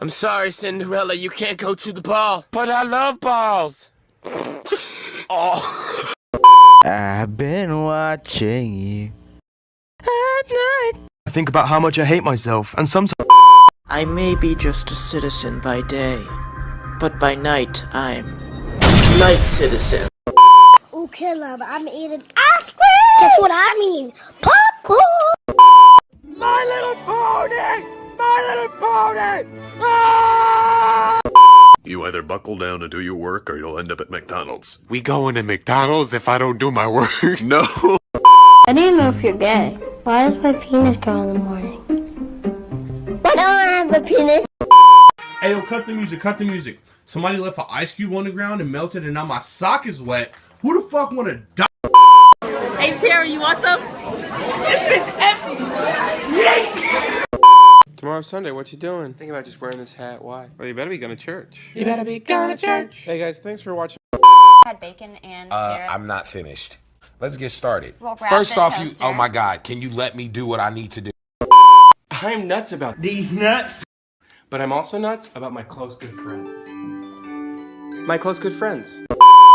I'm sorry, Cinderella, you can't go to the ball. But I love balls. oh. I've been watching you at night. I think about how much I hate myself, and sometimes I may be just a citizen by day, but by night I'm night citizen. Okay, love, I'm eating ice cream. Guess what I mean? Popcorn. Little pony! Ah! You either buckle down and do your work or you'll end up at McDonald's. We going to McDonald's if I don't do my work. No! I didn't know if you're gay. Why does my penis grow in the morning? Why don't I have a penis? Hey, yo, cut the music, cut the music. Somebody left an ice cube on the ground and melted, and now my sock is wet. Who the fuck wanna die? Hey Terry, you want some? Tomorrow's Sunday, what you doing? Think about just wearing this hat. Why? Well, you better be going to church. You better be going to church. Hey guys, thanks for watching. had bacon and Uh. I'm not finished. Let's get started. Well, grab First the off, you. Oh my God! Can you let me do what I need to do? I'm nuts about These nuts. But I'm also nuts about my close good friends. My close good friends.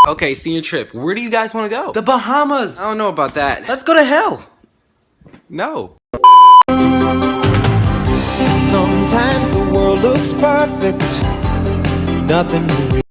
Okay, senior trip. Where do you guys want to go? the Bahamas. I don't know about that. Let's go to hell. No. Perfect. Nothing